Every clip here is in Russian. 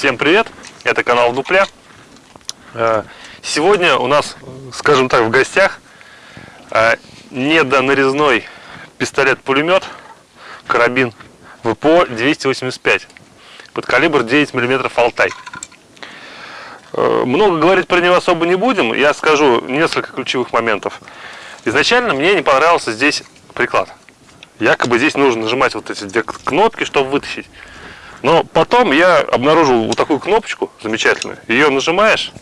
Всем привет! Это канал Дупля. Э, сегодня у нас, скажем так, в гостях э, недонарезной пистолет-пулемет карабин ВПО 285 под калибр 9 мм Алтай. Э, много говорить про него особо не будем, я скажу несколько ключевых моментов. Изначально мне не понравился здесь приклад. Якобы здесь нужно нажимать вот эти две кнопки, чтобы вытащить. Но потом я обнаружил вот такую кнопочку замечательную. Ее нажимаешь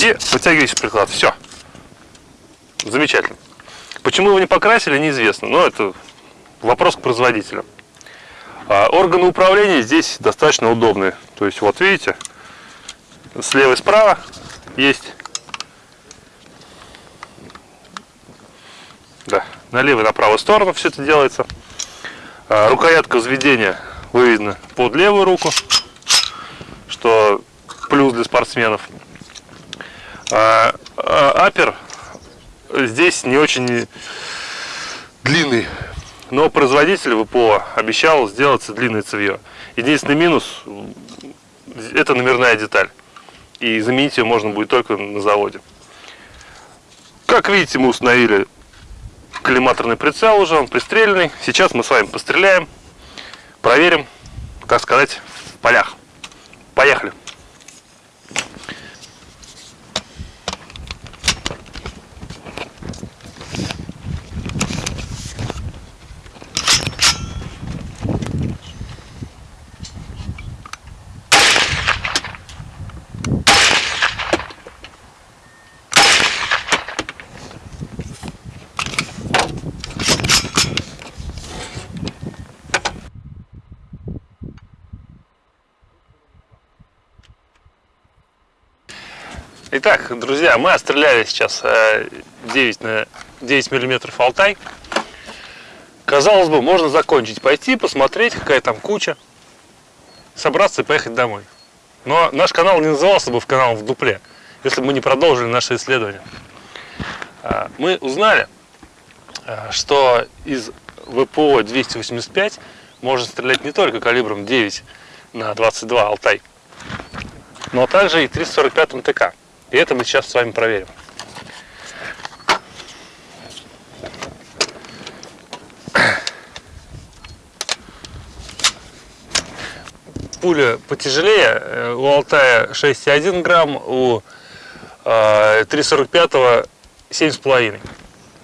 и вытягиваешь приклад. Все. Замечательно. Почему его не покрасили, неизвестно. Но это вопрос к производителям. А органы управления здесь достаточно удобные. То есть, вот видите, слева и справа есть. Да, налево и на правую сторону все это делается. А, рукоятка взведения выведена под левую руку, что плюс для спортсменов. А, а, апер здесь не очень длинный, но производитель ВПО обещал сделать длинное цевье. Единственный минус – это номерная деталь. И заменить ее можно будет только на заводе. Как видите, мы установили коллиматорный прицел уже, он пристреленный. Сейчас мы с вами постреляем, проверим, так сказать, в полях. Поехали! Итак, друзья, мы отстреляли сейчас 9 э, на 9 миллиметров Алтай. Казалось бы, можно закончить, пойти, посмотреть, какая там куча, собраться и поехать домой. Но наш канал не назывался бы в канал в дупле, если бы мы не продолжили наше исследование. А, мы узнали, э, что из ВПО 285 можно стрелять не только калибром 9 на 22 Алтай, но также и 345 МТК. И это мы сейчас с вами проверим. Пуля потяжелее, э, у Алтая 6,1 грамм, у 345 э, 7,5.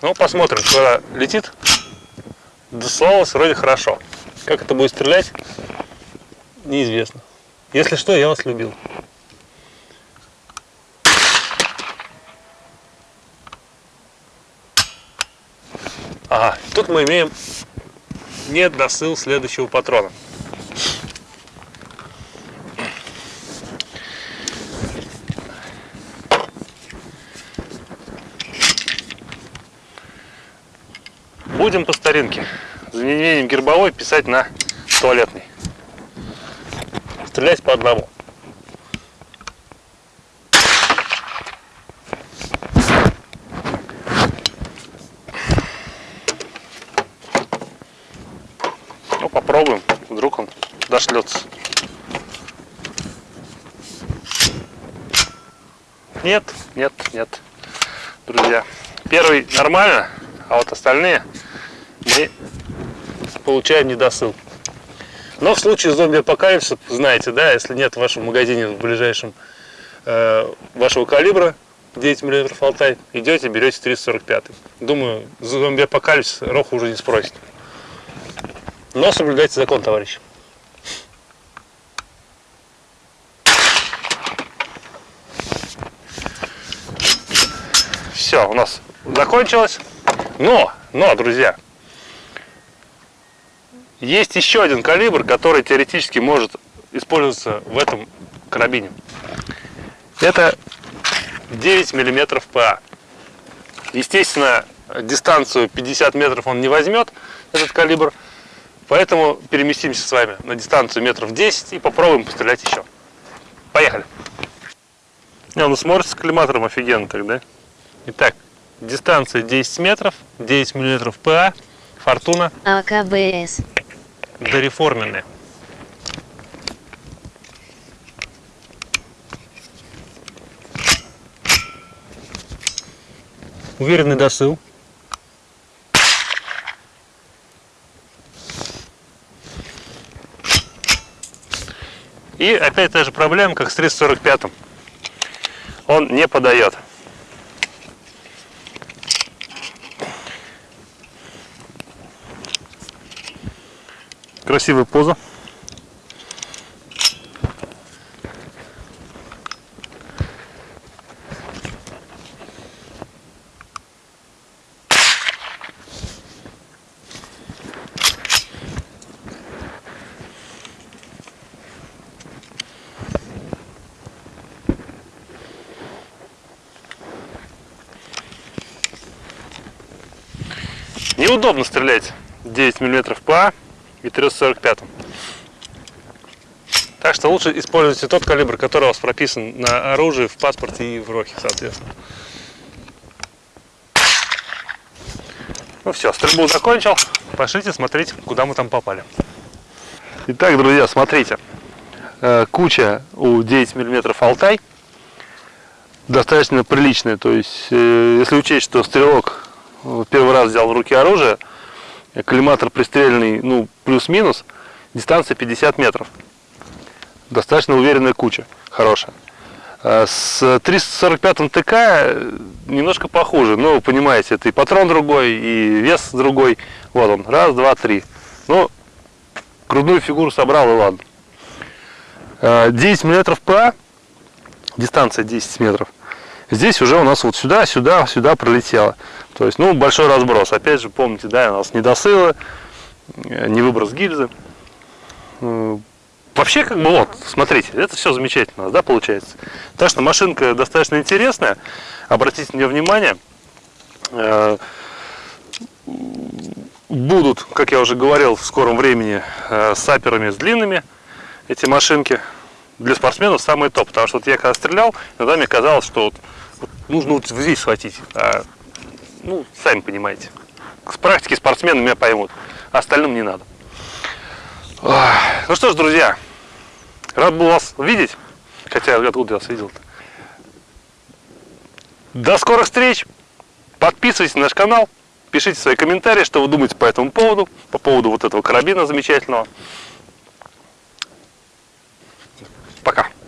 Ну, посмотрим, куда летит. Дослалось вроде хорошо. Как это будет стрелять, неизвестно. Если что, я вас любил. Тут мы имеем недосыл следующего патрона. Будем по старинке. Заменением гербовой писать на туалетный. Стрелять по одному. попробуем, вдруг он дошлется. Нет, нет, нет, друзья. Первый нормально, а вот остальные мы получаем недосыл. Но в случае зомби-апокалипсиса, знаете, да, если нет в вашем магазине в ближайшем э, вашего калибра 9 мм Алтай, идете, берете 345. Думаю, зомби-апокалипсис Роху уже не спросит. Но соблюдайте закон, товарищ. Все, у нас закончилось. Но, но, друзья, есть еще один калибр, который теоретически может использоваться в этом карабине. Это 9 миллиметров ПА. Естественно, дистанцию 50 метров он не возьмет, этот калибр. Поэтому переместимся с вами на дистанцию метров 10 и попробуем пострелять еще. Поехали! Не, ну смотрится коллиматором офигенно тогда. Итак, дистанция 10 метров, 9 миллиметров ПА, фортуна. АКБС. Дореформенная. Уверенный досыл. И опять та же проблема, как с 345 Он не подает. Красивая поза. Неудобно стрелять 9 мм ПА и 345. Так что лучше используйте тот калибр, который у вас прописан на оружии, в паспорте и в рохе, соответственно. Ну все, стрельбу закончил. Пошлите смотреть, куда мы там попали. Итак, друзья, смотрите. Э, Куча у 9 мм Алтай достаточно приличная. То есть, э, если учесть, что стрелок первый раз взял в руки оружие, коллиматор пристрельный, ну, плюс-минус, дистанция 50 метров. Достаточно уверенная куча, хорошая. А С 345 ТК немножко похуже, но вы понимаете, это и патрон другой, и вес другой. Вот он, раз, два, три. Ну, грудную фигуру собрал и ладно. 10 мм ПА, дистанция 10 метров. Здесь уже у нас вот сюда, сюда, сюда пролетело. То есть, ну, большой разброс. Опять же, помните, да, у нас недосылы, э, не выброс гильзы. Э, Вообще, как бы, вот, смотрите, это все замечательно, да, получается. Так что машинка достаточно интересная. Обратите на нее внимание. Э, Будут, как я уже говорил, в скором времени саперами с длинными эти машинки. Для спортсменов самый топ, потому что вот я когда стрелял, иногда мне казалось, что вот, вот нужно вот здесь схватить. А, ну, сами понимаете. С практики спортсмены меня поймут, а остальным не надо. Ну что ж, друзья, рад был вас видеть. Хотя, откуда я вас видел-то? До скорых встреч. Подписывайтесь на наш канал. Пишите свои комментарии, что вы думаете по этому поводу. По поводу вот этого карабина замечательного. Пока.